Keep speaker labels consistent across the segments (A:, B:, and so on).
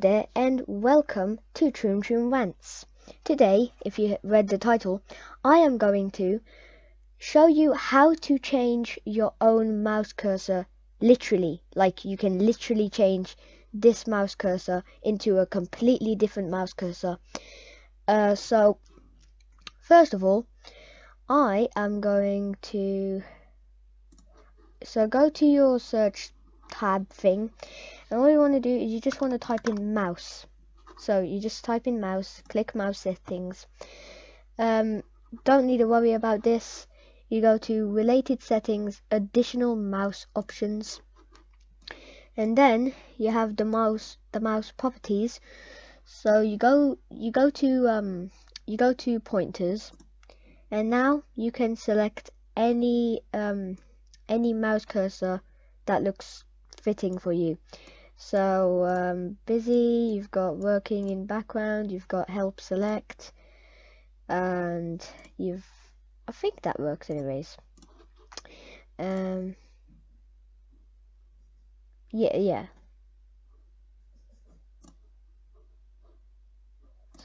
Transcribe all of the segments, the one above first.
A: there and welcome to Troom Troom Rants. Today, if you read the title, I am going to show you how to change your own mouse cursor literally. Like you can literally change this mouse cursor into a completely different mouse cursor. Uh, so, first of all, I am going to so go to your search tab thing and all you want to do is you just want to type in mouse. So you just type in mouse click mouse settings. Um, don't need to worry about this. You go to related settings additional mouse options. And then you have the mouse the mouse properties. So you go you go to um, you go to pointers. And now you can select any um, any mouse cursor that looks fitting for you. So um, busy, you've got working in background, you've got help select, and you've, I think that works anyways. Um, yeah, yeah.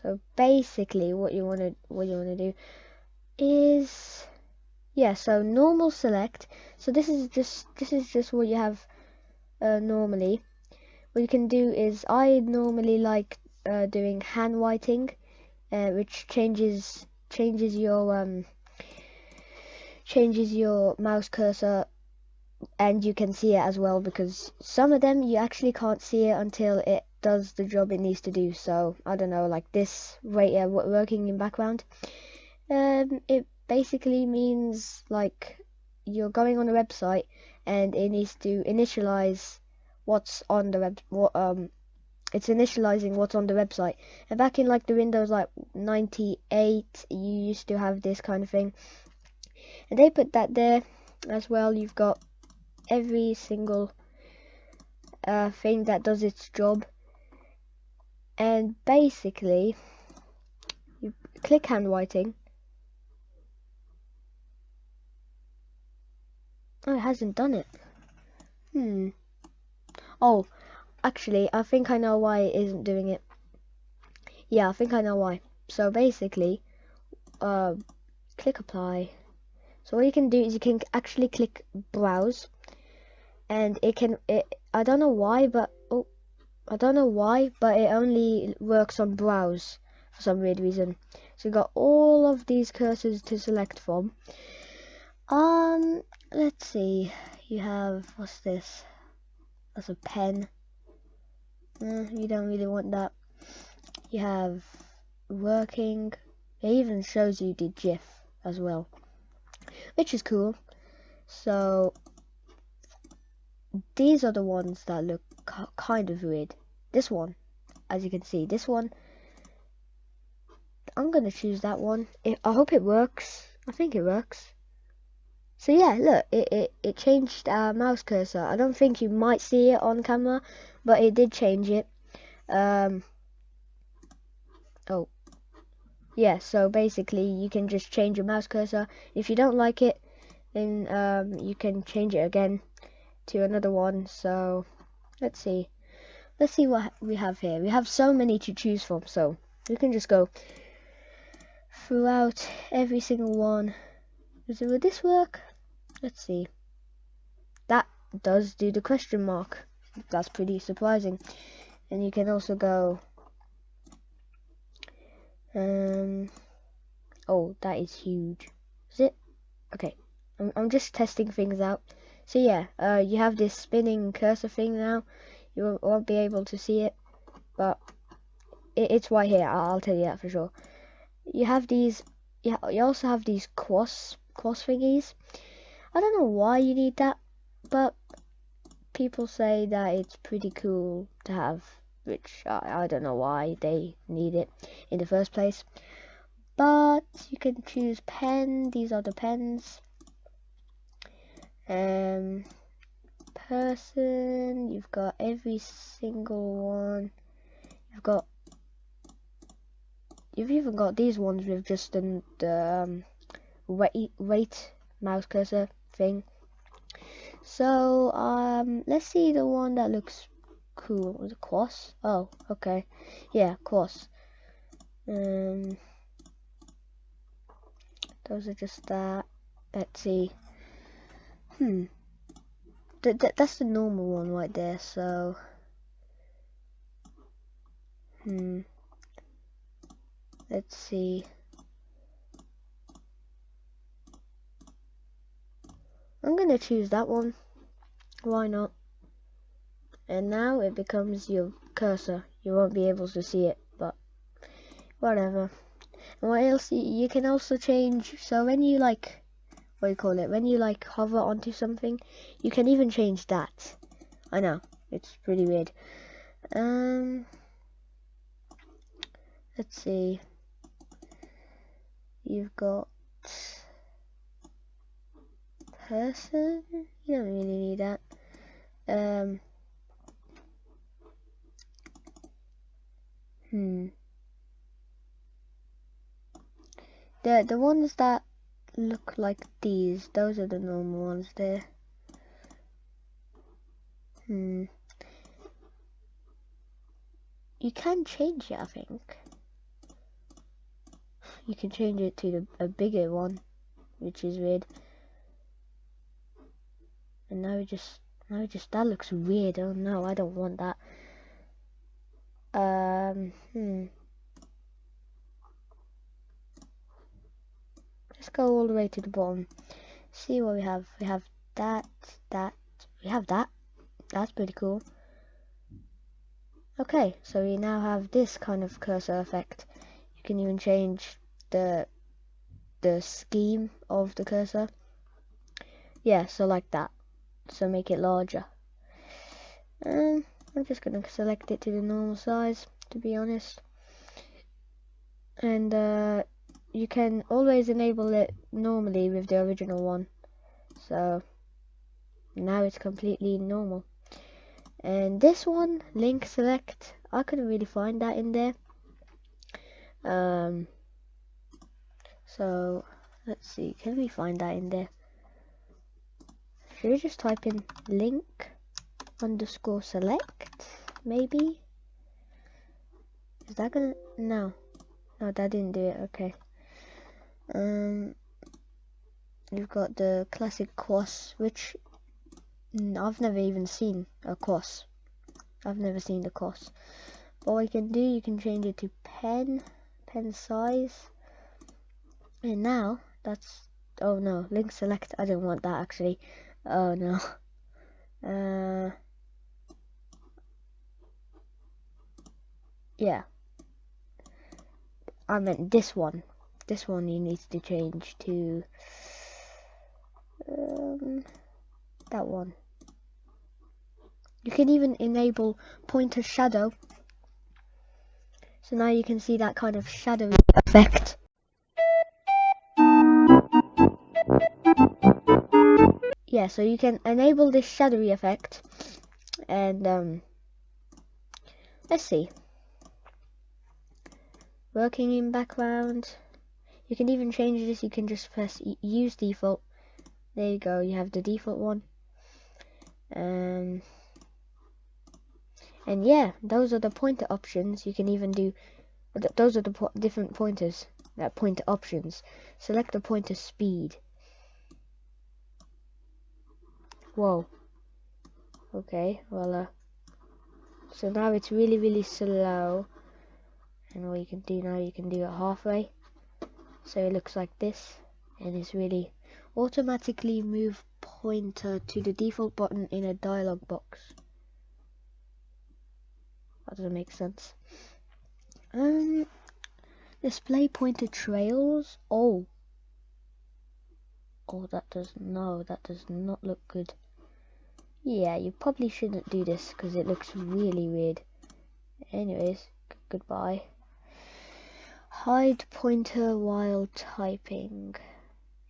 A: So basically, what you want to what you want to do is yeah so normal select so this is just this is just what you have uh, normally. What you can do is I normally like uh, doing handwriting uh, which changes changes your um, changes your mouse cursor and you can see it as well because some of them you actually can't see it until it does the job it needs to do. So I don't know like this right here working in background um, it basically means like you're going on a website and it needs to initialize what's on the web what um it's initializing what's on the website. And back in like the windows like 98 you used to have this kind of thing. And they put that there as well. You've got every single uh, thing that does its job. And basically you click handwriting Oh, it hasn't done it. Hmm. Oh, actually, I think I know why it isn't doing it. Yeah, I think I know why. So basically, uh, click apply. So what you can do is you can actually click browse, and it can. It I don't know why, but oh, I don't know why, but it only works on browse for some weird reason. So you got all of these cursors to select from. Um, let's see. You have what's this? That's a pen. Eh, you don't really want that. You have working. It even shows you the GIF as well, which is cool. So these are the ones that look kind of weird. This one, as you can see, this one. I'm gonna choose that one. I hope it works. I think it works. So yeah, look, it, it, it changed our mouse cursor. I don't think you might see it on camera, but it did change it. Um, oh, yeah, so basically you can just change your mouse cursor. If you don't like it, then um, you can change it again to another one. So let's see. Let's see what we have here. We have so many to choose from, so we can just go throughout every single one. Will this work? Let's see. That does do the question mark. That's pretty surprising. And you can also go. Um. Oh, that is huge. Is it? Okay. I'm, I'm just testing things out. So yeah, uh, you have this spinning cursor thing now. You won't be able to see it, but it, it's right here. I'll, I'll, tell you that for sure. You have these. Yeah, you also have these cross cross thingies. I don't know why you need that, but people say that it's pretty cool to have, which I, I don't know why they need it in the first place. But you can choose pen, these are the pens. Um, person, you've got every single one. You've got you've even got these ones with just the, the um, weight, weight mouse cursor thing. So um, let's see the one that looks cool. It Quos? Oh, okay. Yeah, Quos. Um, those are just that. Let's see. Hmm. Th th that's the normal one right there, so... Hmm. Let's see. I'm gonna choose that one. Why not? And now it becomes your cursor. You won't be able to see it, but whatever. And what else? You can also change. So when you like, what do you call it? When you like hover onto something, you can even change that. I know it's pretty weird. Um, let's see. You've got person. You don't really need that. Um. Hmm. The the ones that look like these, those are the normal ones there. Hmm. You can change it, I think. You can change it to the, a bigger one, which is weird. And now just, now just, that looks weird. Oh no, I don't want that. Um, hmm. Let's go all the way to the bottom. See what we have. We have that, that, we have that. That's pretty cool. Okay, so we now have this kind of cursor effect. You can even change the the scheme of the cursor. Yeah, so like that so make it larger. Um, I'm just going to select it to the normal size, to be honest. And uh, you can always enable it normally with the original one. So now it's completely normal. And this one, link select, I couldn't really find that in there. Um, so let's see, can we find that in there? Should we just type in link underscore select? Maybe? Is that gonna, no. No, that didn't do it, okay. Um, you've got the classic quos, which I've never even seen a quos. I've never seen the quos. But what you can do, you can change it to pen, pen size. And now, that's, oh no, link select, I didn't want that actually. Oh no. Uh, yeah. I meant this one. This one you need to change to um, that one. You can even enable pointer shadow. So now you can see that kind of shadowy effect. Yeah, so you can enable this shadowy effect and um, let's see. Working in background. You can even change this. You can just press use default. There you go. You have the default one. Um, and yeah, those are the pointer options. You can even do. Those are the po different pointers. That pointer options. Select the pointer speed. Whoa. Okay, well, uh, so now it's really, really slow. And what you can do now, you can do it halfway. So it looks like this. And it's really automatically move pointer to the default button in a dialog box. That doesn't make sense. Um, display pointer trails. Oh. Oh, that does no, that does not look good. Yeah, you probably shouldn't do this because it looks really weird. Anyways, goodbye. Hide pointer while typing.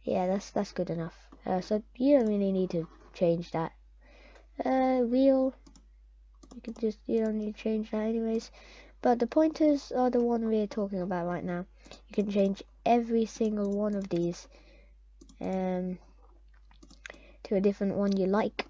A: Yeah, that's that's good enough. Uh, so you don't really need to change that. Uh, wheel. You can just you don't need to change that anyways. but the pointers are the one we're talking about right now you can change every single one of these um, to a different one you like